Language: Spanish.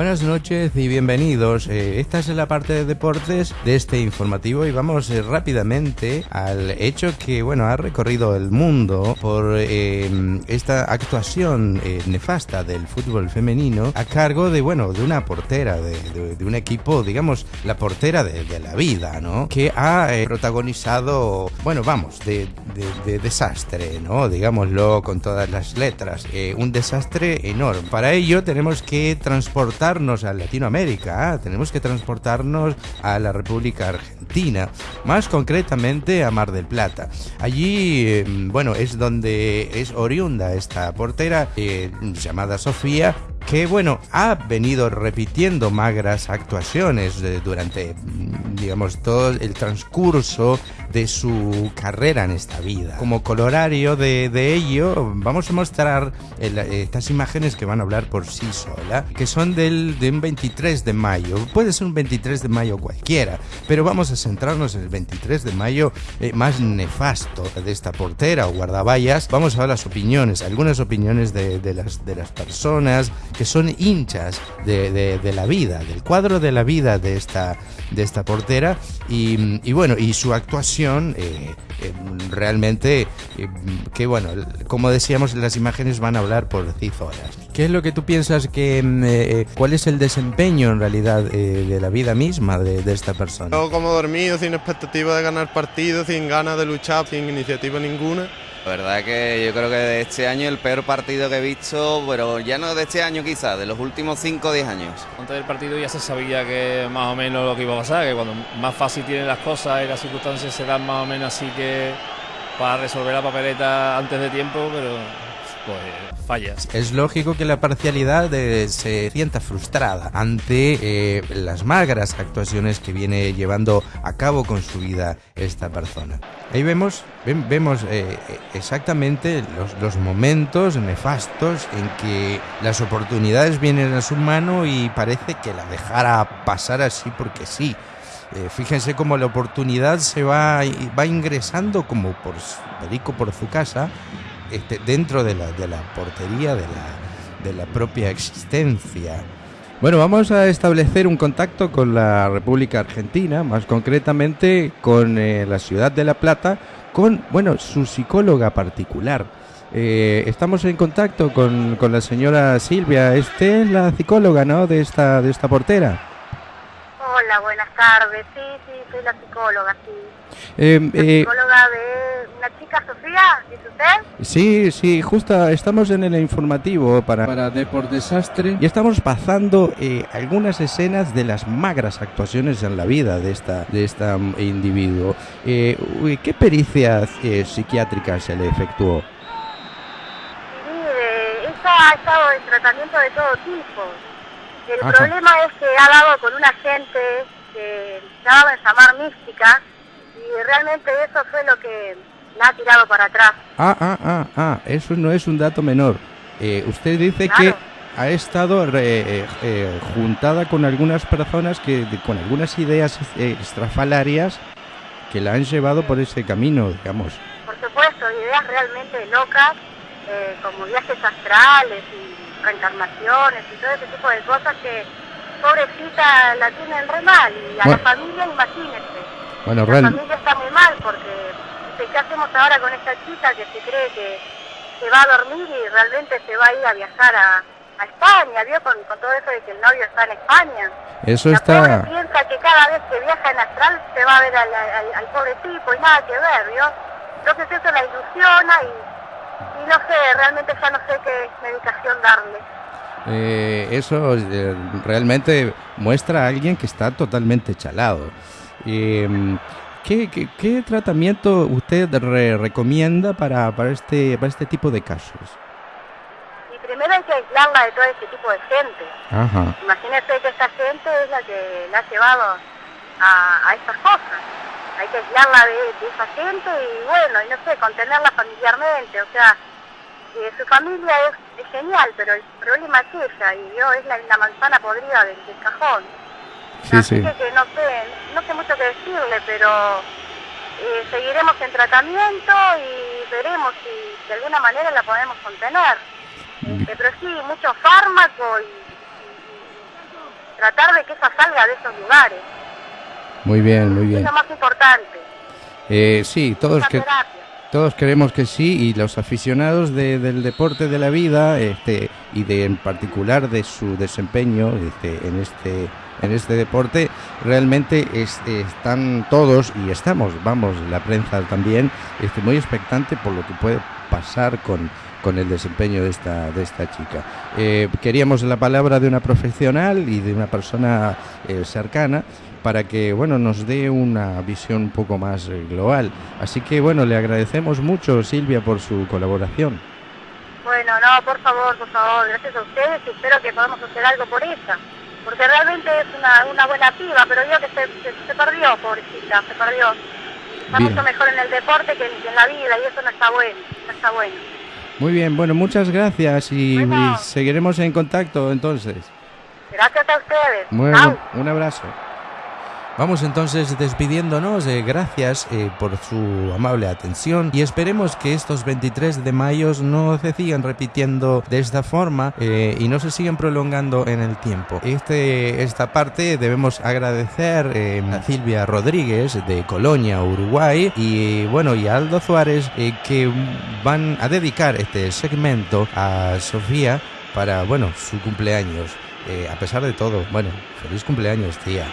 Buenas noches y bienvenidos. Eh, esta es la parte de deportes de este informativo y vamos eh, rápidamente al hecho que, bueno, ha recorrido el mundo por eh, esta actuación nefasta del fútbol femenino a cargo de, bueno, de una portera de, un equipo, digamos, la portera de, la vida, ¿no? Que ha protagonizado, bueno, vamos, de, desastre, ¿no? Digámoslo con todas las letras. un desastre enorme. Para ello tenemos que transportar transportarnos a Latinoamérica, ¿ah? tenemos que transportarnos a la República Argentina, más concretamente a Mar del Plata. Allí, em, bueno, es donde es oriunda esta portera eh, llamada Sofía, que bueno, ha venido repitiendo magras actuaciones eh, durante, mm, digamos, todo el transcurso de su carrera en esta vida. Como colorario de, ello, vamos a mostrar estas imágenes que van a hablar por sí sola, que son del, de un 23 de mayo. Puede ser un 23 de mayo cualquiera, pero vamos a centrarnos en el 23 de mayo eh, más nefasto de esta portera o guardaballas. Vamos a ver las opiniones, algunas opiniones de, las, de las personas que son hinchas de, la vida, del cuadro de la vida de esta, de esta portera y bueno, y su actuación eh, eh, realmente, eh, que bueno, como decíamos, las imágenes van a hablar por sí solas. ¿Qué es lo que tú piensas que, mm, cuál es el desempeño en realidad de la vida misma de, esta persona? Yo como dormido, sin expectativa de ganar partido, sin ganas de luchar, sin iniciativa ninguna la verdad que yo creo que de este año el peor partido que he visto, pero ya no de este año quizás, de los últimos 5 o 10 años. Antes del partido ya se sabía que más o menos lo que iba a pasar, que cuando más fácil tienen las cosas y las circunstancias se dan más o menos así que para resolver la papeleta antes de tiempo, pero pues fallas. Es lógico que la parcialidad eh, se sienta frustrada ante eh, las magras actuaciones que viene llevando a cabo con su vida esta persona. Ahí vemos, vemos eh, exactamente los, los, momentos nefastos en que las oportunidades vienen a su mano y parece que la dejara pasar así porque sí. fíjense cómo la oportunidad se va, va ingresando como por perico por su casa este, dentro de la, de la portería de la, de la propia existencia. Bueno, vamos a establecer un contacto con la República Argentina, más concretamente con eh, la ciudad de La Plata, con, bueno, su psicóloga particular. Eh, estamos en contacto con, con, la señora Silvia. Usted es la psicóloga, ¿no? De esta, de esta portera. Hola, buenas tardes. Sí, sí, soy la psicóloga, sí. Eh, la psicóloga de la chica Sofía, ¿es usted? Sí, sí, justo estamos en el informativo para, para Deport Desastre y estamos pasando eh, algunas escenas de las magras actuaciones en la vida de esta de este individuo. Eh, ¿Qué pericia eh, psiquiátrica se le efectuó? Mire, ella ha estado en tratamiento de todo tipo. El problema es que ha dado con una gente que se llama llamar mística y realmente eso fue lo que la ha tirado para atrás. Ah, ah, ah, ah, eso no es un dato menor. Eh, usted dice que ha estado eh, eh, juntada con algunas personas que con algunas ideas estrafalarias que la han llevado por ese camino, digamos. Por supuesto, ideas realmente locas, como viajes astrales y reencarnaciones y todo ese tipo de cosas que pobrecita la tienen re mal y a la familia imagínense. Bueno, la familia está muy mal porque ¿qué hacemos ahora con esta chica que se cree que se va a dormir y realmente se va a ir a viajar a, España, ¿vio? Con, todo eso de que el novio está en España. Eso está... Pobre piensa que cada vez que viaja en astral se va a ver al, pobre tipo y nada que ver, ¿vio? Entonces eso la ilusiona y, no sé, realmente ya no sé qué medicación darle. Eh, eso eh, realmente muestra a alguien que está totalmente chalado. Eh, ¿Qué, qué, tratamiento usted recomienda para, para, este, para este tipo de casos? Y primero hay que aislarla de todo este tipo de gente. Ajá. Imagínese que esta gente es la que la ha llevado a, a estas cosas. Hay que aislarla de, esa gente y bueno, y no sé, contenerla familiarmente. O sea, eh, su familia es, genial, pero el problema es ella y yo es la, la manzana podrida del cajón. Sí, Así sí. que no sé, no sé mucho qué decirle, pero eh, seguiremos en tratamiento y veremos si de alguna manera la podemos contener. Este, pero sí, mucho fármaco y, tratar de que ella salga de esos lugares. Muy bien, muy bien. Es lo más importante. Eh, sí, todos que... Todos queremos que sí y los aficionados del deporte de la vida este, y de en particular de su desempeño este, en este en este deporte realmente están todos y estamos, vamos, la prensa también, este, muy expectante por lo que puede pasar con, con el desempeño de esta, de esta chica. Eh, queríamos la palabra de una profesional y de una persona eh, cercana para que bueno nos dé una visión un poco más eh, global. Así que bueno, le agradecemos mucho Silvia por su colaboración. Bueno, no, por favor, por favor, gracias a ustedes y espero que podamos hacer algo por ella. Porque realmente es una, una buena piba, pero yo que se, se, perdió, pobrecita, se perdió. Está mucho mejor en el deporte que en, la vida y eso no está bueno, no está bueno. Muy bien, bueno, muchas gracias y, seguiremos en contacto entonces. Gracias a ustedes. Bueno, un abrazo. Vamos entonces despidiéndonos, eh, gracias eh, por su amable atención y esperemos que estos 23 de mayo no se sigan repitiendo de esta forma eh, y no se sigan prolongando en el tiempo. Este, esta parte debemos agradecer a Silvia Rodríguez de Colonia, Uruguay y bueno y a Aldo Suárez que van a dedicar este segmento a Sofía para bueno su cumpleaños. a pesar de todo, bueno, feliz cumpleaños tía.